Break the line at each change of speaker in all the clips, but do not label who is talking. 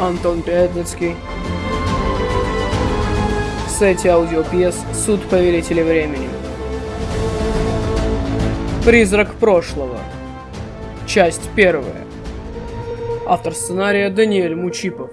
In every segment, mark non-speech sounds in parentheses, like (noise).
Антон Пятницкий. В сайте аудиопьес «Суд повелителя времени». Призрак прошлого. Часть первая. Автор сценария Даниэль Мучипов.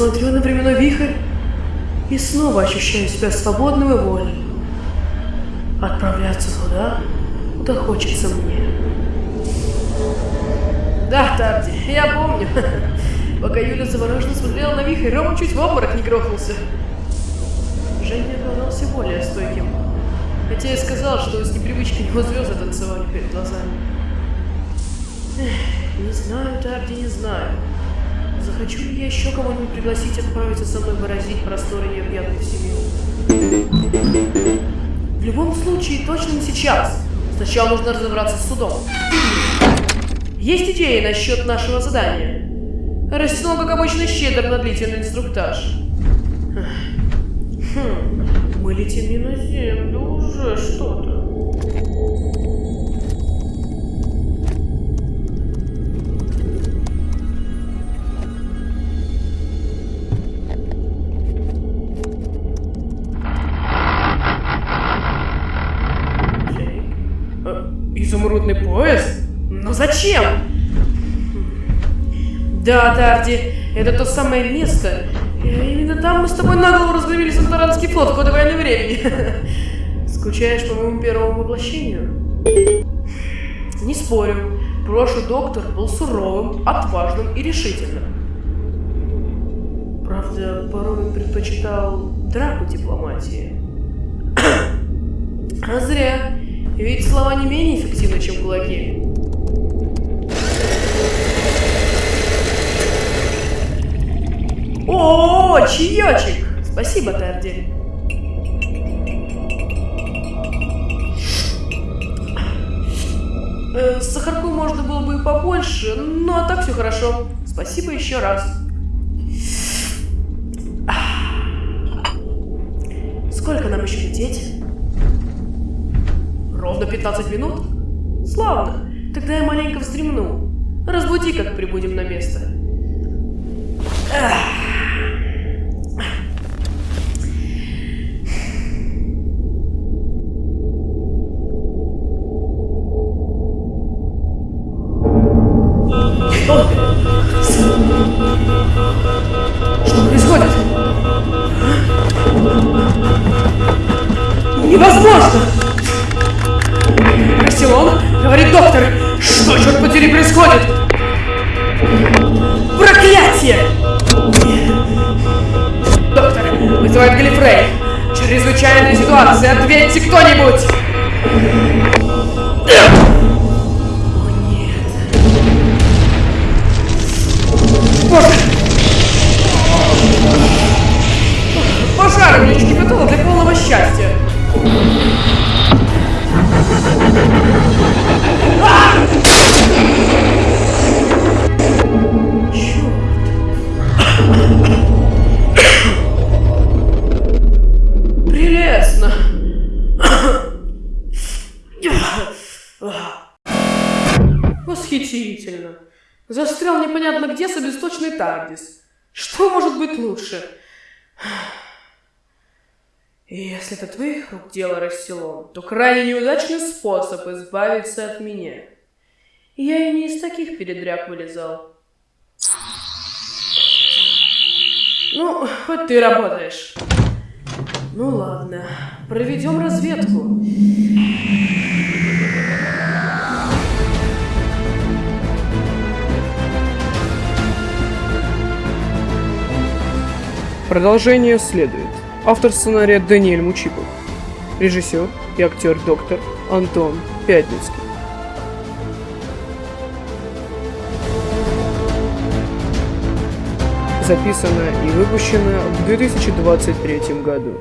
Смотрю на временной вихрь и снова ощущаю себя свободным и вольным. Отправляться туда, куда хочется мне. Да, Тарди, я помню. Пока Юля завороженно смотрела на вихрь, Рома чуть в обморок не грохнулся. Женя оказался более стойким. Хотя я сказал, что с непривычки его звезды танцевали перед глазами. Эх, не знаю, Тарди, не знаю. Захочу ли я еще кого-нибудь пригласить отправиться со мной выразить просторы необъятной вселенной? В любом случае, точно не сейчас. Сначала нужно разобраться с судом. Есть идеи насчет нашего задания. Растянул, как обычно, щедр на длительный инструктаж. Хм, мы летим не на землю, уже что-то. Изумрудный поезд? Но зачем? Да, Тарди, это то самое место. И Именно там мы с тобой наголо разгромили Санторанский флот в ходе войны времени. (laughs) Скучаешь по моему первому воплощению? Не спорю, прошлый доктор был суровым, отважным и решительным. Правда, порой предпочитал драку дипломатии. (clears throat) А зря, ведь слова не менее эффективны, чем кулаки. О, чаечек! Спасибо, Терди. Э, Сахарку можно было бы и побольше, но а так все хорошо. Спасибо еще раз. Сколько нам еще лететь? Ровно 15 минут? Славно. Тогда я маленько вздремну. Разбуди, как прибудем на место. Ах. Невозможно! Что, черт подери, происходит? Проклятие! Доктор, вызывает Галифрей. Чрезвычайная ситуация, ответьте кто-нибудь! О нет. Боже! Пожар мне чуть кипятола для полного счастья. Восхитительно. Застрял непонятно где собесточный Тардис. Что может быть лучше? И если это твоих рук дело Расселон, то крайне неудачный способ избавиться от меня. Я и не из таких передряг вылезал. Ну, хоть ты работаешь. Ну ладно, проведем разведку.
Продолжение следует. Автор сценария Даниэль Мучипов. Режиссер и актер доктор Антон Пятницкий. записано и выпущено в 2023 году.